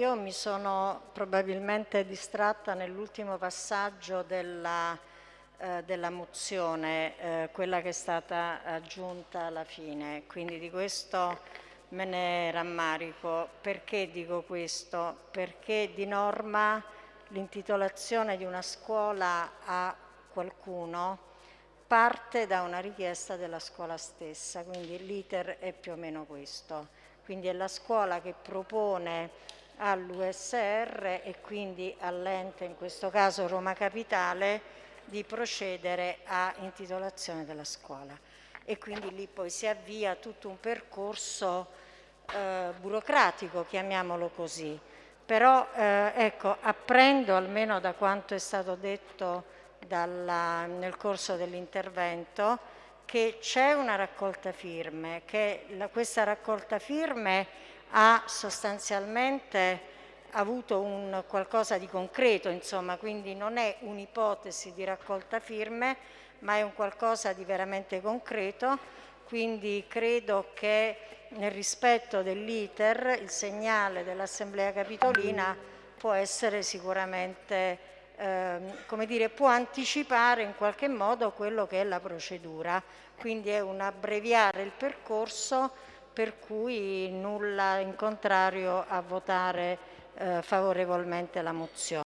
io mi sono probabilmente distratta nell'ultimo passaggio della, eh, della mozione, eh, quella che è stata aggiunta alla fine, quindi di questo me ne rammarico. Perché dico questo? Perché di norma l'intitolazione di una scuola a qualcuno parte da una richiesta della scuola stessa, quindi l'iter è più o meno questo. Quindi è la scuola che propone all'USR e quindi all'ente, in questo caso Roma Capitale, di procedere a intitolazione della scuola. E quindi lì poi si avvia tutto un percorso eh, burocratico, chiamiamolo così. Però eh, ecco, apprendo almeno da quanto è stato detto dalla, nel corso dell'intervento che c'è una raccolta firme, che la, questa raccolta firme ha sostanzialmente avuto un qualcosa di concreto, insomma, quindi non è un'ipotesi di raccolta firme, ma è un qualcosa di veramente concreto, quindi credo che nel rispetto dell'iter il segnale dell'Assemblea Capitolina può essere sicuramente Ehm, dire, può anticipare in qualche modo quello che è la procedura, quindi è un abbreviare il percorso per cui nulla in contrario a votare eh, favorevolmente la mozione.